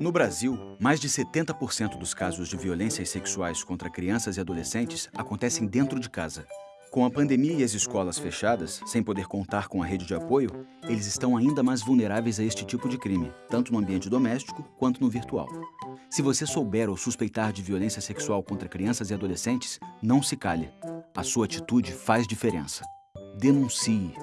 No Brasil, mais de 70% dos casos de violências sexuais contra crianças e adolescentes acontecem dentro de casa. Com a pandemia e as escolas fechadas, sem poder contar com a rede de apoio, eles estão ainda mais vulneráveis a este tipo de crime, tanto no ambiente doméstico quanto no virtual. Se você souber ou suspeitar de violência sexual contra crianças e adolescentes, não se calhe. A sua atitude faz diferença. Denuncie.